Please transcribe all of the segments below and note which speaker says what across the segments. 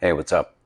Speaker 1: Hey, what's up?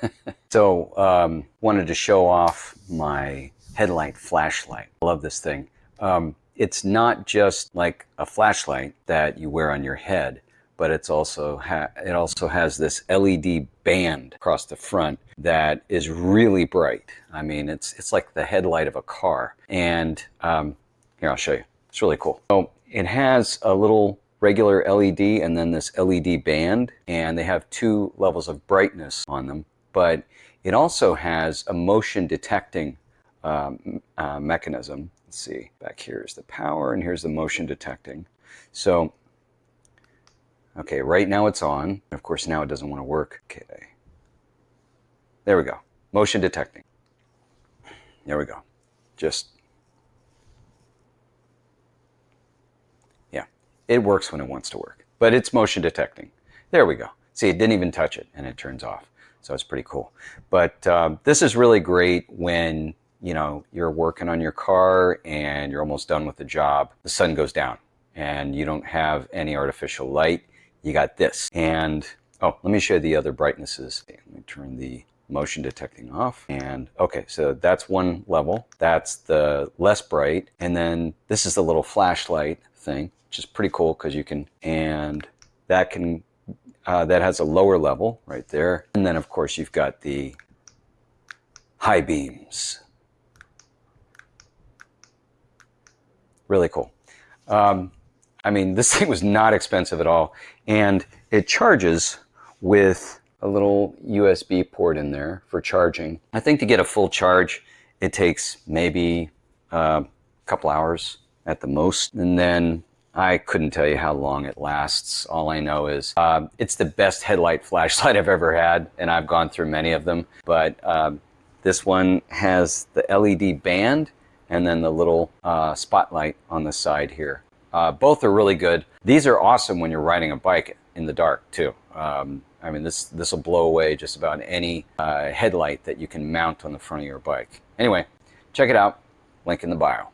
Speaker 1: so, um, wanted to show off my headlight flashlight. I love this thing. Um, it's not just like a flashlight that you wear on your head, but it's also it also has this LED band across the front that is really bright. I mean, it's it's like the headlight of a car. And um, here, I'll show you. It's really cool. So it has a little regular LED and then this LED band, and they have two levels of brightness on them. But it also has a motion detecting um, uh, mechanism. Let's see, back here is the power, and here's the motion detecting. So, okay, right now it's on. Of course, now it doesn't want to work. Okay, there we go. Motion detecting. There we go. Just It works when it wants to work, but it's motion detecting. There we go. See, it didn't even touch it and it turns off. So it's pretty cool. But uh, this is really great when you know you're working on your car and you're almost done with the job. The sun goes down and you don't have any artificial light. You got this. And oh, let me show you the other brightnesses. Let me turn the motion detecting off. And okay, so that's one level. That's the less bright. And then this is the little flashlight thing which is pretty cool because you can, and that can, uh, that has a lower level right there. And then of course you've got the high beams. Really cool. Um, I mean, this thing was not expensive at all. And it charges with a little USB port in there for charging. I think to get a full charge, it takes maybe uh, a couple hours at the most. And then I couldn't tell you how long it lasts. All I know is uh, it's the best headlight flashlight I've ever had, and I've gone through many of them. But uh, this one has the LED band and then the little uh, spotlight on the side here. Uh, both are really good. These are awesome when you're riding a bike in the dark too. Um, I mean, this this will blow away just about any uh, headlight that you can mount on the front of your bike. Anyway, check it out. Link in the bio.